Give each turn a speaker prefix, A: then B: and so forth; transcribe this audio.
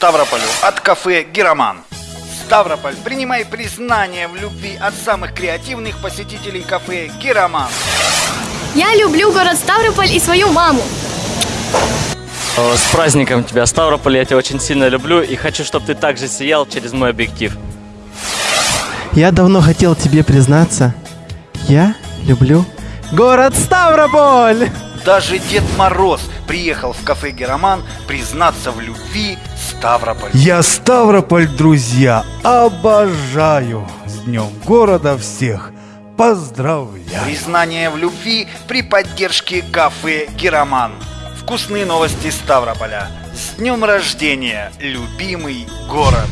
A: Ставрополю от кафе «Героман». Ставрополь, принимай признание в любви от самых креативных посетителей кафе «Героман».
B: Я люблю город Ставрополь и свою маму.
C: С праздником тебя, Ставрополь, я тебя очень сильно люблю и хочу, чтобы ты также сиял через мой объектив.
D: Я давно хотел тебе признаться. Я люблю город Ставрополь!
A: Даже Дед Мороз приехал в кафе «Героман» признаться в любви Ставрополь.
E: Я Ставрополь, друзья, обожаю! С днем города всех поздравляю!
A: Признание в любви при поддержке кафе «Героман». Вкусные новости Ставрополя. С днем рождения, любимый город!